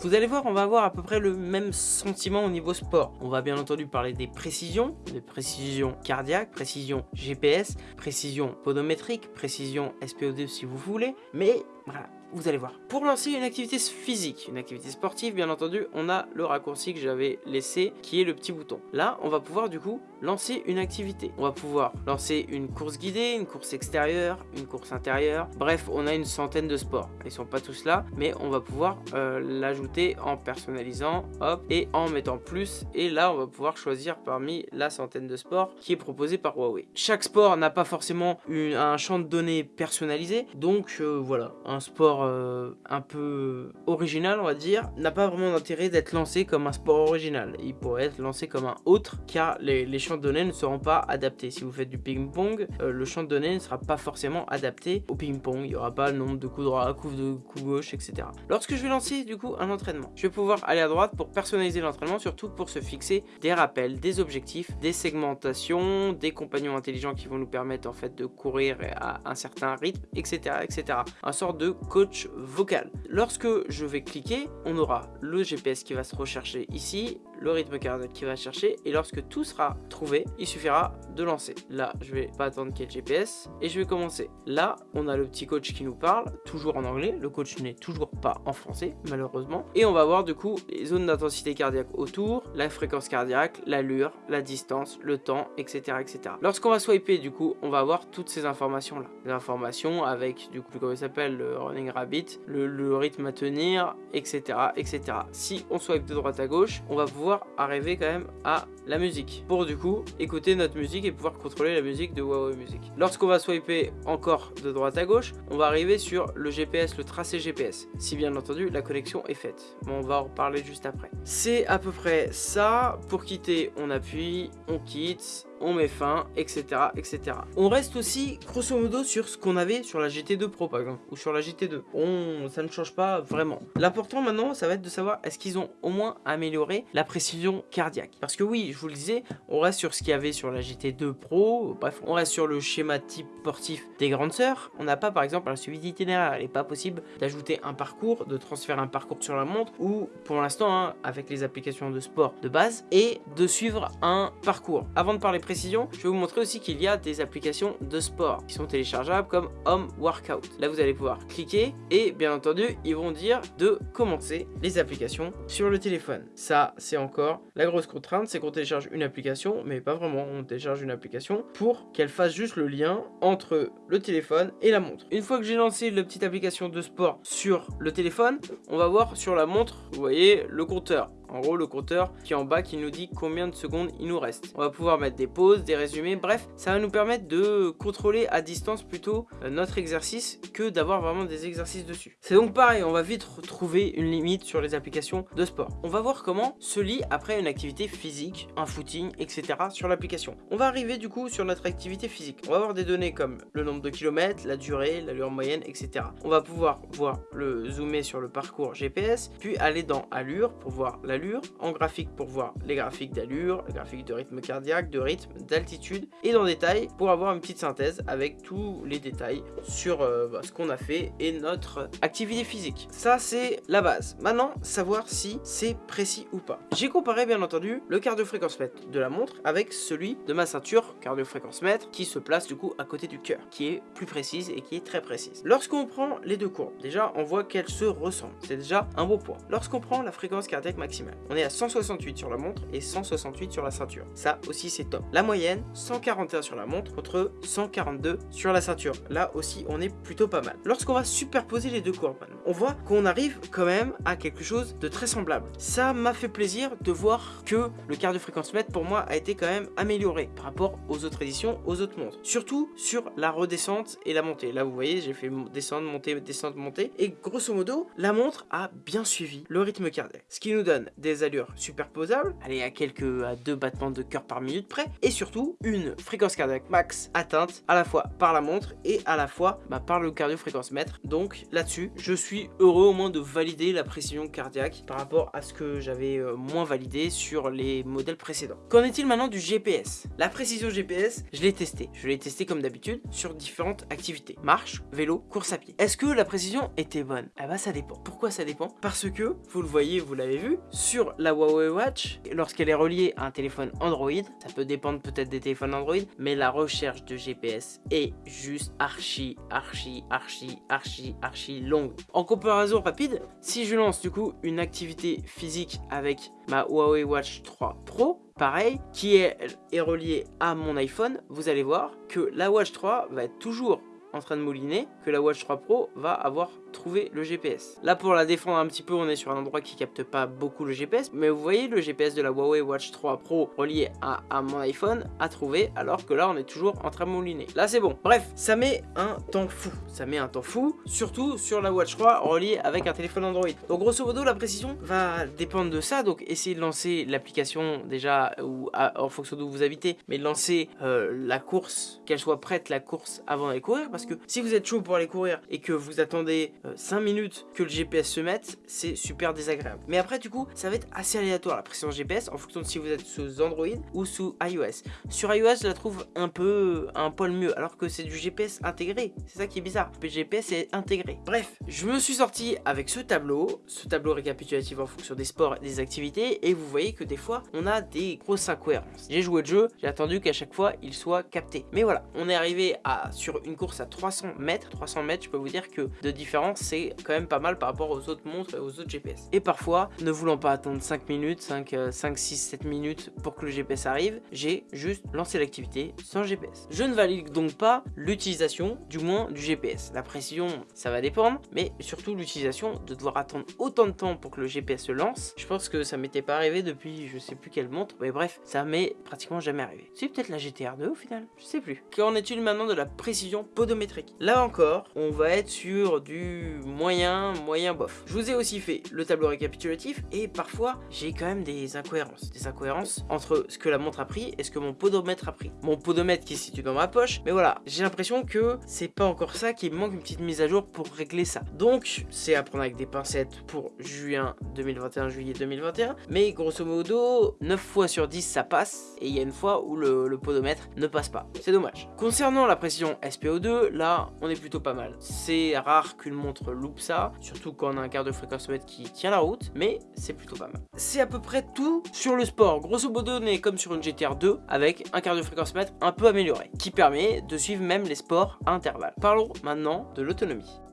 Vous allez voir, on va avoir à peu près le même sentiment au niveau sport. On va bien entendu parler des précisions, des précisions cardiaques, précision GPS, précision podométrique, précision SPO2 si vous voulez, mais voilà, vous allez voir. Pour lancer une activité physique, une activité sportive, bien entendu, on a le raccourci que j'avais laissé, qui est le petit bouton. Là, on va pouvoir du coup lancer une activité. On va pouvoir lancer une course guidée, une course extérieure, une course intérieure. Bref, on a une centaine de sports. Ils sont pas tous là, mais on va pouvoir euh, l'ajouter en personnalisant, hop, et en mettant plus. Et là, on va pouvoir choisir parmi la centaine de sports qui est proposé par Huawei. Chaque sport n'a pas forcément un champ de données personnalisé, donc euh, voilà, sport euh, un peu original, on va dire, n'a pas vraiment d'intérêt d'être lancé comme un sport original. Il pourrait être lancé comme un autre, car les, les champs de données ne seront pas adaptés. Si vous faites du ping-pong, euh, le champ de données ne sera pas forcément adapté au ping-pong. Il n'y aura pas le nombre de coups droits, coups de coups gauche, etc. Lorsque je vais lancer du coup un entraînement, je vais pouvoir aller à droite pour personnaliser l'entraînement, surtout pour se fixer des rappels, des objectifs, des segmentations, des compagnons intelligents qui vont nous permettre en fait de courir à un certain rythme, etc. etc. Un sort de coach vocal. Lorsque je vais cliquer, on aura le GPS qui va se rechercher ici, le rythme cardiaque qui va chercher et lorsque tout sera trouvé, il suffira de lancer. Là, je vais pas attendre qu'il y ait le GPS et je vais commencer. Là, on a le petit coach qui nous parle, toujours en anglais. Le coach n'est toujours pas en français, malheureusement. Et on va voir du coup les zones d'intensité cardiaque autour, la fréquence cardiaque, l'allure, la distance, le temps, etc. etc. Lorsqu'on va swiper, du coup, on va avoir toutes ces informations là. Les informations avec, du coup, comment il s'appelle, le running rabbit, le, rythme à tenir, etc. etc. Si on swipe de droite à gauche, on va pouvoir arriver quand même à la musique. Pour du coup, écouter notre musique et pouvoir contrôler la musique de Huawei Music. Lorsqu'on va swiper encore de droite à gauche, on va arriver sur le GPS, le tracé GPS. Si bien entendu, la connexion est faite. Bon, on va en reparler juste après. C'est à peu près ça. Pour quitter, on appuie, on quitte on met fin, etc., etc. On reste aussi, grosso modo, sur ce qu'on avait sur la GT2 Pro, par exemple, ou sur la GT2. On, ça ne change pas vraiment. L'important maintenant, ça va être de savoir est-ce qu'ils ont au moins amélioré la précision cardiaque. Parce que oui, je vous le disais, on reste sur ce qu'il y avait sur la GT2 Pro, bref, on reste sur le schéma type sportif des grandes sœurs. On n'a pas, par exemple, un suivi d'itinéraire. Il n'est pas possible d'ajouter un parcours, de transférer un parcours sur la montre, ou pour l'instant, hein, avec les applications de sport de base, et de suivre un parcours. Avant de parler je vais vous montrer aussi qu'il y a des applications de sport qui sont téléchargeables comme Home Workout. Là, vous allez pouvoir cliquer et bien entendu, ils vont dire de commencer les applications sur le téléphone. Ça, c'est encore la grosse contrainte, c'est qu'on télécharge une application, mais pas vraiment, on télécharge une application pour qu'elle fasse juste le lien entre le téléphone et la montre. Une fois que j'ai lancé la petite application de sport sur le téléphone, on va voir sur la montre, vous voyez, le compteur. En gros, le compteur qui est en bas qui nous dit combien de secondes il nous reste. On va pouvoir mettre des pauses, des résumés, bref, ça va nous permettre de contrôler à distance plutôt euh, notre exercice que d'avoir vraiment des exercices dessus. C'est donc pareil, on va vite retrouver une limite sur les applications de sport. On va voir comment se lit après une activité physique, un footing, etc. sur l'application. On va arriver du coup sur notre activité physique. On va avoir des données comme le nombre de kilomètres, la durée, l'allure moyenne, etc. On va pouvoir voir le zoomer sur le parcours GPS, puis aller dans allure pour voir l'allure en graphique pour voir les graphiques d'allure, les graphiques de rythme cardiaque, de rythme, d'altitude, et dans détail pour avoir une petite synthèse avec tous les détails sur euh, bah, ce qu'on a fait et notre activité physique. Ça c'est la base. Maintenant, savoir si c'est précis ou pas. J'ai comparé bien entendu le cardio-fréquence mètre de la montre avec celui de ma ceinture cardio-fréquence mètre qui se place du coup à côté du cœur, qui est plus précise et qui est très précise. Lorsqu'on prend les deux courbes, déjà on voit qu'elles se ressemblent. C'est déjà un beau point. Lorsqu'on prend la fréquence cardiaque maximale, on est à 168 sur la montre et 168 sur la ceinture. Ça aussi c'est top. La moyenne, 141 sur la montre contre 142 sur la ceinture. Là aussi on est plutôt pas mal. Lorsqu'on va superposer les deux courbes, on voit qu'on arrive quand même à quelque chose de très semblable. Ça m'a fait plaisir de voir que le quart de fréquence mètre pour moi a été quand même amélioré par rapport aux autres éditions, aux autres montres. Surtout sur la redescente et la montée. Là vous voyez j'ai fait descendre, monter, descendre, monter. Et grosso modo la montre a bien suivi le rythme cardiaque. Ce qui nous donne des allures superposables, allez à quelques à deux battements de cœur par minute près, et surtout une fréquence cardiaque max atteinte à la fois par la montre et à la fois bah, par le cardio-fréquence mètre. Donc là-dessus, je suis heureux au moins de valider la précision cardiaque par rapport à ce que j'avais euh, moins validé sur les modèles précédents. Qu'en est-il maintenant du GPS La précision GPS, je l'ai testé. Je l'ai testé comme d'habitude sur différentes activités. Marche, vélo, course à pied. Est-ce que la précision était bonne? Eh bah ça dépend. Pourquoi ça dépend? Parce que, vous le voyez, vous l'avez vu, sur la Huawei Watch, lorsqu'elle est reliée à un téléphone Android, ça peut dépendre peut-être des téléphones Android, mais la recherche de GPS est juste archi, archi, archi, archi, archi longue. En comparaison rapide, si je lance du coup une activité physique avec ma Huawei Watch 3 Pro, pareil, qui est, reliée à mon iPhone, vous allez voir que la Watch 3 va être toujours en train de mouliner, que la Watch 3 Pro va avoir trouver le GPS. Là pour la défendre un petit peu on est sur un endroit qui capte pas beaucoup le GPS mais vous voyez le GPS de la Huawei Watch 3 Pro relié à, mon iPhone à trouver alors que là on est toujours en train de mouliner. Là c'est bon. Bref ça met un temps fou. Ça met un temps fou surtout sur la Watch 3 reliée avec un téléphone Android. Donc grosso modo la précision va dépendre de ça donc essayez de lancer l'application déjà ou en fonction d'où vous habitez mais lancer euh, la course qu'elle soit prête la course avant d'aller courir parce que si vous êtes chaud pour aller courir et que vous attendez 5 euh, minutes que le GPS se mette, c'est super désagréable. Mais après, du coup, ça va être assez aléatoire la précision GPS en fonction de si vous êtes sous Android ou sous iOS. Sur iOS, je la trouve un peu, un poil mieux, alors que c'est du GPS intégré. C'est ça qui est bizarre. Le GPS est intégré. Bref, je me suis sorti avec ce tableau, ce tableau récapitulatif en fonction des sports et des activités, et vous voyez que des fois, on a des grosses incohérences. J'ai joué le jeu, j'ai attendu qu'à chaque fois, il soit capté. Mais voilà, on est arrivé à, sur une course à 300 mètres. 300 mètres, je peux vous dire que de différence, c'est quand même pas mal par rapport aux autres montres et aux autres GPS. Et parfois, ne voulant pas attendre 5 minutes, 5, 5 6, 7 minutes pour que le GPS arrive, j'ai juste lancé l'activité sans GPS. Je ne valide donc pas l'utilisation, du moins du GPS. La précision, ça va dépendre, mais surtout l'utilisation de devoir attendre autant de temps pour que le GPS se lance. Je pense que ça m'était pas arrivé depuis je sais plus quelle montre, mais bref, ça m'est pratiquement jamais arrivé. C'est peut-être la GTR 2 au final, je sais plus. Qu'en est-il maintenant de la précision podométrique? Là encore, on va être sur du moyen, moyen bof. Je vous ai aussi fait le tableau récapitulatif et parfois j'ai quand même des incohérences. Des incohérences entre ce que la montre a pris et ce que mon podomètre a pris. Mon podomètre qui se situe dans ma poche, mais voilà, j'ai l'impression que c'est pas encore ça, qu'il manque une petite mise à jour pour régler ça. Donc, c'est à prendre avec des pincettes pour juin 2021, juillet 2021, mais grosso modo, 9 fois sur 10 ça passe, et il y a une fois où le, podomètre ne passe pas. C'est dommage. Concernant la pression SPO2, là, on est plutôt pas mal. C'est rare qu'une montre loupe ça, surtout quand on a un quart de fréquence mètre qui tient la route, mais c'est plutôt pas mal. C'est à peu près tout sur le sport. Grosso modo, on est comme sur une GTR 2 avec un quart de fréquence mètre un peu amélioré, qui permet de suivre même les sports à intervalles. Parlons maintenant de l'autonomie.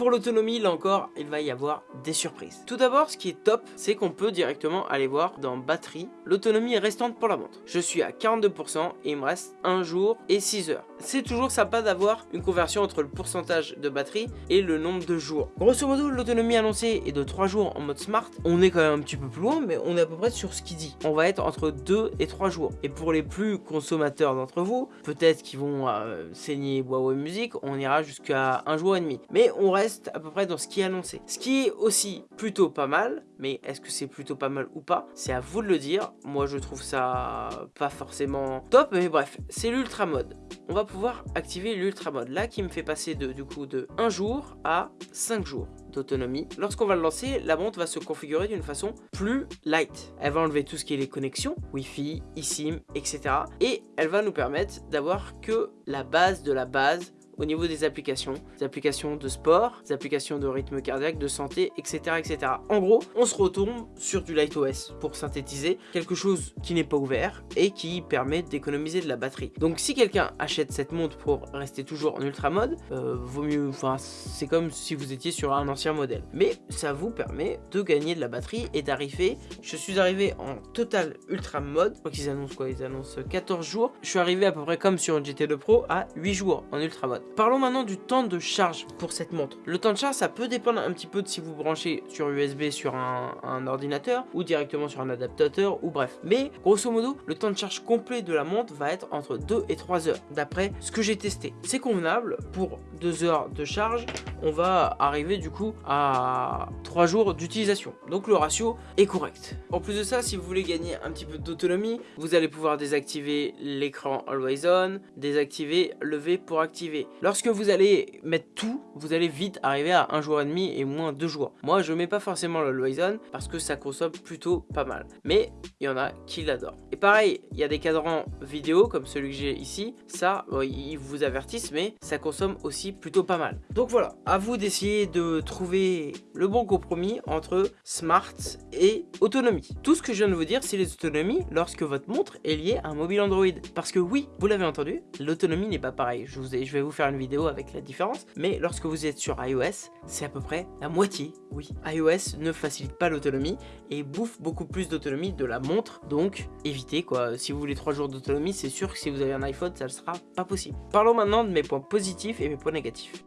Pour l'autonomie, là encore, il va y avoir des surprises. Tout d'abord, ce qui est top, c'est qu'on peut directement aller voir dans batterie l'autonomie restante pour la montre. Je suis à 42% et il me reste 1 jour et 6 heures. C'est toujours sympa d'avoir une conversion entre le pourcentage de batterie et le nombre de jours. Grosso modo, l'autonomie annoncée est de 3 jours en mode smart. On est quand même un petit peu plus loin, mais on est à peu près sur ce qu'il dit. On va être entre 2 et 3 jours. Et pour les plus consommateurs d'entre vous, peut-être qu'ils vont euh, saigner Huawei Music, on ira jusqu'à 1 jour et demi. Mais on reste à peu près dans ce qui est annoncé. Ce qui est aussi plutôt pas mal, mais est-ce que c'est plutôt pas mal ou pas C'est à vous de le dire. Moi, je trouve ça pas forcément top, mais bref, c'est l'ultra mode. On va pouvoir activer l'ultra mode, là qui me fait passer de, du coup de 1 jour à 5 jours d'autonomie. Lorsqu'on va le lancer, la montre va se configurer d'une façon plus light. Elle va enlever tout ce qui est les connexions, Wi-Fi, eSIM, etc. Et elle va nous permettre d'avoir que la base de la base au niveau des applications, des applications de sport, des applications de rythme cardiaque, de santé, etc. etc. En gros, on se retourne sur du LightOS pour synthétiser quelque chose qui n'est pas ouvert et qui permet d'économiser de la batterie. Donc si quelqu'un achète cette montre pour rester toujours en ultra mode, euh, vaut mieux, enfin c'est comme si vous étiez sur un ancien modèle. Mais ça vous permet de gagner de la batterie et d'arriver, je suis arrivé en total ultra mode, qu'ils annoncent quoi? Ils annoncent 14 jours. Je suis arrivé à peu près comme sur une GT2 Pro à 8 jours en ultra mode. Parlons maintenant du temps de charge pour cette montre. Le temps de charge, ça peut dépendre un petit peu de si vous branchez sur USB sur un, ordinateur ou directement sur un adaptateur ou bref. Mais grosso modo, le temps de charge complet de la montre va être entre 2 et 3 heures d'après ce que j'ai testé. C'est convenable pour 2 heures de charge. On va arriver du coup à 3 jours d'utilisation. Donc le ratio est correct. En plus de ça, si vous voulez gagner un petit peu d'autonomie, vous allez pouvoir désactiver l'écran Always On, désactiver le V pour activer. Lorsque vous allez mettre tout, vous allez vite arriver à un jour et demi et moins deux jours. Moi, je mets pas forcément le On parce que ça consomme plutôt pas mal. Mais il y en a qui l'adorent. Et pareil, il y a des cadrans vidéo comme celui que j'ai ici. Ça, ils vous avertissent, mais ça consomme aussi plutôt pas mal. Donc voilà, à vous d'essayer de trouver le bon compromis entre smart et autonomie. Tout ce que je viens de vous dire, c'est les autonomies lorsque votre montre est liée à un mobile Android. Parce que oui, vous l'avez entendu, l'autonomie n'est pas pareille. Je, je vais vous faire une vidéo avec la différence. Mais lorsque vous êtes sur iOS, c'est à peu près la moitié. Oui, iOS ne facilite pas l'autonomie et bouffe beaucoup plus d'autonomie de la montre. Donc, évitez quoi. Si vous voulez 3 jours d'autonomie, c'est sûr que si vous avez un iPhone, ça ne sera pas possible. Parlons maintenant de mes points positifs et mes points négatifs.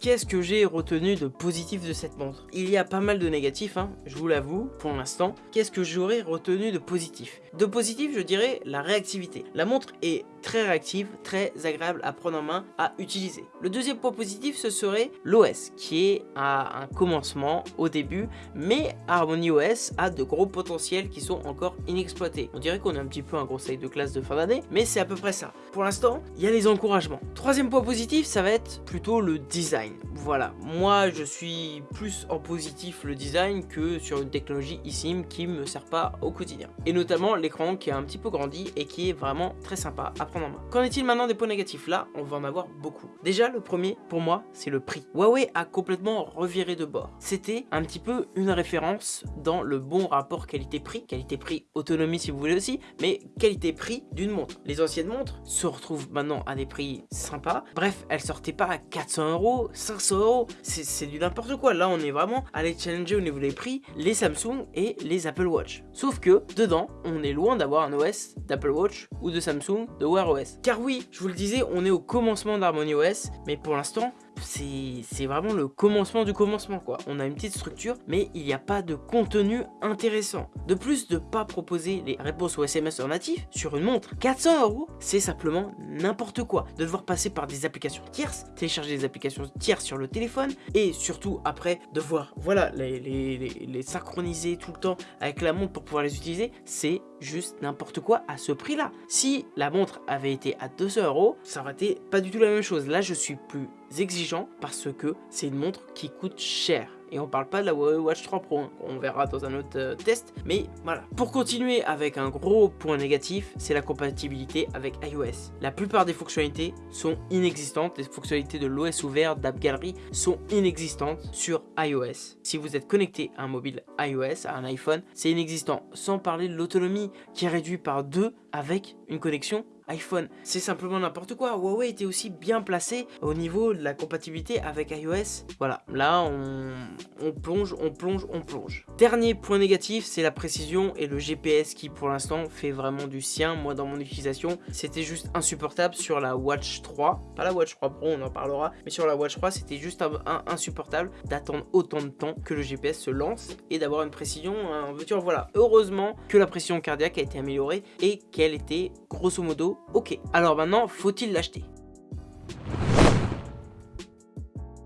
Qu'est-ce que j'ai retenu de positif de cette montre? Il y a pas mal de négatifs, hein, je vous l'avoue, pour l'instant. Qu'est-ce que j'aurais retenu de positif? De positif, je dirais la réactivité. La montre est très réactive, très agréable à prendre en main, à utiliser. Le deuxième point positif, ce serait l'OS, qui est à un commencement au début, mais Harmony OS a de gros potentiels qui sont encore inexploités. On dirait qu'on est un petit peu un conseil de classe de fin d'année, mais c'est à peu près ça. Pour l'instant, il y a les encouragements. Troisième point positif, ça va être plutôt le design. Voilà, moi je suis plus en positif le design que sur une technologie eSIM qui me sert pas au quotidien. Et notamment l'écran qui a un petit peu grandi et qui est vraiment très sympa à Qu'en est-il maintenant des points négatifs? Là, on va en avoir beaucoup. Déjà, le premier, pour moi, c'est le prix. Huawei a complètement reviré de bord. C'était un petit peu une référence dans le bon rapport qualité-prix, qualité-prix autonomie si vous voulez aussi, mais qualité-prix d'une montre. Les anciennes montres se retrouvent maintenant à des prix sympas. Bref, elles sortaient pas à 400 euros, 500 euros, c'est du n'importe quoi. Là, on est vraiment allé challenger au niveau des prix les Samsung et les Apple Watch. Sauf que, dedans, on est loin d'avoir un OS d'Apple Watch ou de Samsung de Wear Car oui, je vous le disais, on est au commencement d'Harmony OS, mais pour l'instant, c'est vraiment le commencement du commencement quoi. On a une petite structure, mais il n'y a pas de contenu intéressant. De plus, de pas proposer les réponses aux SMS en natif sur une montre 400 euros, c'est simplement n'importe quoi. De devoir passer par des applications tierces, télécharger des applications tierces sur le téléphone, et surtout après devoir voilà, les, les, synchroniser tout le temps avec la montre pour pouvoir les utiliser, c'est juste n'importe quoi à ce prix là. Si la montre avait été à 200 euros, ça aurait été pas du tout la même chose. Là, je suis plus exigeant parce que c'est une montre qui coûte cher. Et on parle pas de la Huawei Watch 3 Pro, hein. on verra dans un autre euh, test. Mais voilà. Pour continuer avec un gros point négatif, c'est la compatibilité avec iOS. La plupart des fonctionnalités sont inexistantes. Les fonctionnalités de l'OS ouvert, d'App Gallery sont inexistantes sur iOS. Si vous êtes connecté à un mobile iOS, à un iPhone, c'est inexistant. Sans parler de l'autonomie qui est réduite par 2 avec une connexion iPhone. C'est simplement n'importe quoi. Huawei était aussi bien placé au niveau de la compatibilité avec iOS. Voilà, là on, plonge, on plonge, on plonge. Dernier point négatif, c'est la précision et le GPS qui pour l'instant fait vraiment du sien. Moi dans mon utilisation, c'était juste insupportable sur la Watch 3. Pas la Watch 3 Pro, on en parlera. Mais sur la Watch 3, c'était juste insupportable d'attendre autant de temps que le GPS se lance et d'avoir une précision en voiture. Voilà, heureusement que la pression cardiaque a été améliorée et qu'elle était grosso modo ok. Alors maintenant, faut-il l'acheter?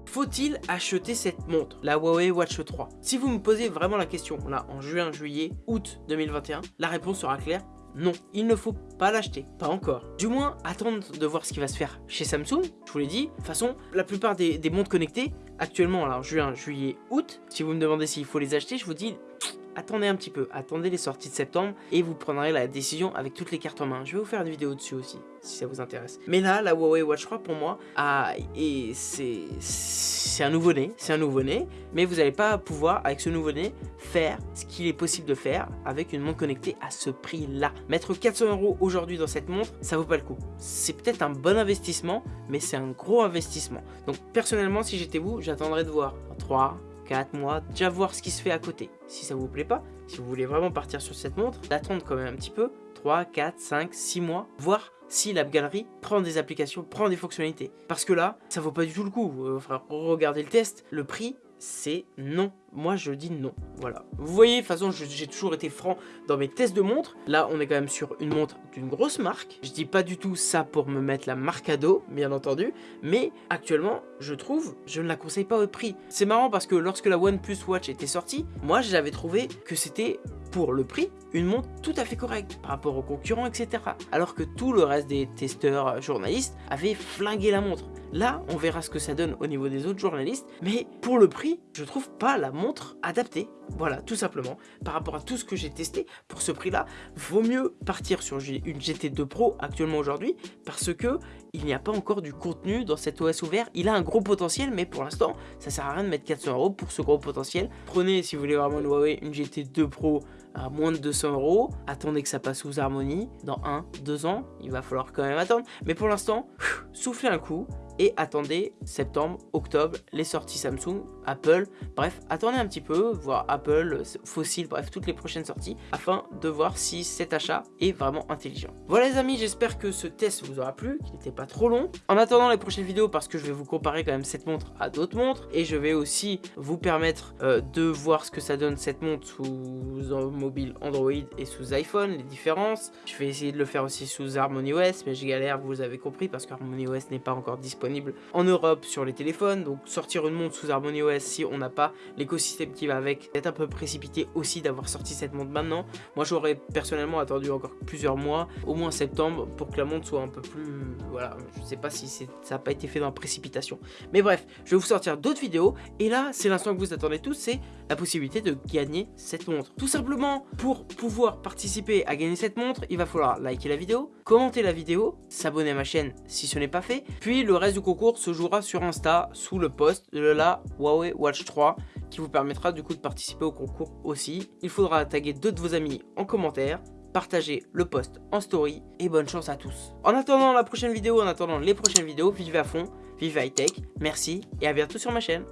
Faut-il acheter cette montre, la Huawei Watch 3 Si vous me posez vraiment la question, là, en juin, juillet, août 2021, la réponse sera claire, non, il ne faut pas l'acheter, pas encore. Du moins, attendre de voir ce qui va se faire chez Samsung, je vous l'ai dit. De toute façon, la plupart des, montres connectées, actuellement, alors juin, juillet, août, si vous me demandez s'il faut les acheter, je vous dis attendez un petit peu, attendez les sorties de septembre et vous prendrez la décision avec toutes les cartes en main. Je vais vous faire une vidéo dessus aussi, si ça vous intéresse. Mais là, la Huawei Watch 3 pour moi, c'est un nouveau-né, c'est un nouveau-né, mais vous n'allez pas pouvoir, avec ce nouveau-né, faire ce qu'il est possible de faire avec une montre connectée à ce prix-là. Mettre 400 euros aujourd'hui dans cette montre, ça vaut pas le coup. C'est peut-être un bon investissement, mais c'est un gros investissement. Donc personnellement, si j'étais vous, j'attendrais de voir 3, 4 mois, déjà voir ce qui se fait à côté. Si ça vous plaît pas, si vous voulez vraiment partir sur cette montre, d'attendre quand même un petit peu, 3, 4, 5, 6 mois, voir si l'app galerie prend des applications, prend des fonctionnalités. Parce que là, ça vaut pas du tout le coup. Euh, regardez le test, le prix, c'est non. Moi, je dis non. Voilà. Vous voyez, de toute façon, j'ai toujours été franc dans mes tests de montres. Là, on est quand même sur une montre d'une grosse marque. Je dis pas du tout ça pour me mettre la marque à dos, bien entendu. Mais actuellement, je trouve, je ne la conseille pas au prix. C'est marrant parce que lorsque la OnePlus Watch était sortie, moi, j'avais trouvé que c'était pour le prix, une montre tout à fait correcte par rapport aux concurrents, etc. Alors que tout le reste des testeurs euh, journalistes avaient flingué la montre. Là, on verra ce que ça donne au niveau des autres journalistes, mais pour le prix, je trouve pas la montre adaptée. Voilà, tout simplement. Par rapport à tout ce que j'ai testé, pour ce prix-là, vaut mieux partir sur une GT2 Pro actuellement aujourd'hui, parce que il n'y a pas encore du contenu dans cet OS ouvert. Il a un gros potentiel, mais pour l'instant, ça sert à rien de mettre 400 euros pour ce gros potentiel. Prenez, si vous voulez vraiment une Huawei, une GT2 Pro à moins de 200 euros. Attendez que ça passe sous harmonie. Dans 1, 2 ans, il va falloir quand même attendre. Mais pour l'instant, soufflez un coup et attendez septembre, octobre, les sorties Samsung, Apple, bref, attendez un petit peu, voir Apple, Fossil, bref, toutes les prochaines sorties, afin de voir si cet achat est vraiment intelligent. Voilà les amis, j'espère que ce test vous aura plu, qu'il n'était pas trop long. En attendant les prochaines vidéos, parce que je vais vous comparer quand même cette montre à d'autres montres, et je vais aussi vous permettre euh, de voir ce que ça donne cette montre sous mobile Android et sous iPhone, les différences. Je vais essayer de le faire aussi sous Harmony OS, mais je galère, vous avez compris, parce que Harmony OS n'est pas encore disponible en Europe sur les téléphones. Donc sortir une montre sous Harmony OS si on n'a pas l'écosystème qui va avec, c'est un peu précipité aussi d'avoir sorti cette montre maintenant. Moi j'aurais personnellement attendu encore plusieurs mois, au moins septembre, pour que la montre soit un peu plus... Voilà, je sais pas si ça n'a pas été fait dans la précipitation. Mais bref, je vais vous sortir d'autres vidéos, et là c'est l'instant que vous attendez tous, c'est la possibilité de gagner cette montre. Tout simplement, pour pouvoir participer à gagner cette montre, il va falloir liker la vidéo, commenter la vidéo, s'abonner à ma chaîne si ce n'est pas fait, puis le reste concours se jouera sur Insta sous le post de la Huawei Watch 3 qui vous permettra du coup de participer au concours aussi. Il faudra taguer deux de vos amis en commentaire, partager le post en story et bonne chance à tous. En attendant la prochaine vidéo, en attendant les prochaines vidéos, vivez à fond, vivez high tech, merci et à bientôt sur ma chaîne.